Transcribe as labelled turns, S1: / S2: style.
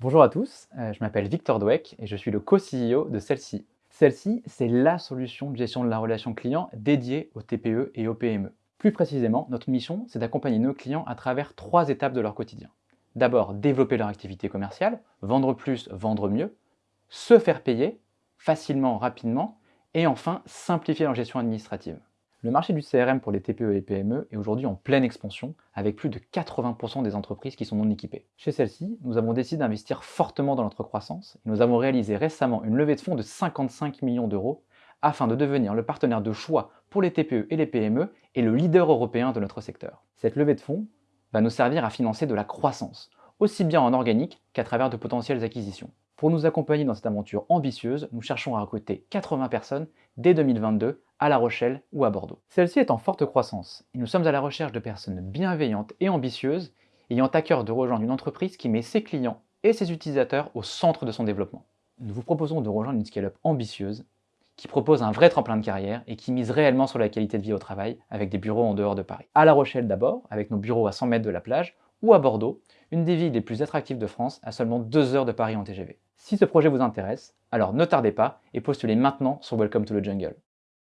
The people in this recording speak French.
S1: Bonjour à tous, euh, je m'appelle Victor Dweck et je suis le co-CEO de Celle-ci. Celle-ci, c'est la solution de gestion de la relation client dédiée aux TPE et aux PME. Plus précisément, notre mission, c'est d'accompagner nos clients à travers trois étapes de leur quotidien. D'abord, développer leur activité commerciale, vendre plus, vendre mieux, se faire payer, facilement, rapidement, et enfin, simplifier leur gestion administrative. Le marché du CRM pour les TPE et PME est aujourd'hui en pleine expansion, avec plus de 80% des entreprises qui sont non équipées. Chez celle-ci, nous avons décidé d'investir fortement dans notre croissance et nous avons réalisé récemment une levée de fonds de 55 millions d'euros afin de devenir le partenaire de choix pour les TPE et les PME et le leader européen de notre secteur. Cette levée de fonds va nous servir à financer de la croissance, aussi bien en organique qu'à travers de potentielles acquisitions. Pour nous accompagner dans cette aventure ambitieuse, nous cherchons à recruter 80 personnes dès 2022 à La Rochelle ou à Bordeaux. Celle-ci est en forte croissance et nous sommes à la recherche de personnes bienveillantes et ambitieuses ayant à cœur de rejoindre une entreprise qui met ses clients et ses utilisateurs au centre de son développement. Nous vous proposons de rejoindre une scale-up ambitieuse qui propose un vrai tremplin de carrière et qui mise réellement sur la qualité de vie au travail avec des bureaux en dehors de Paris. À La Rochelle d'abord, avec nos bureaux à 100 mètres de la plage, ou à Bordeaux, une des villes les plus attractives de France à seulement 2 heures de Paris en TGV. Si ce projet vous intéresse, alors ne tardez pas et postulez maintenant sur Welcome to the Jungle.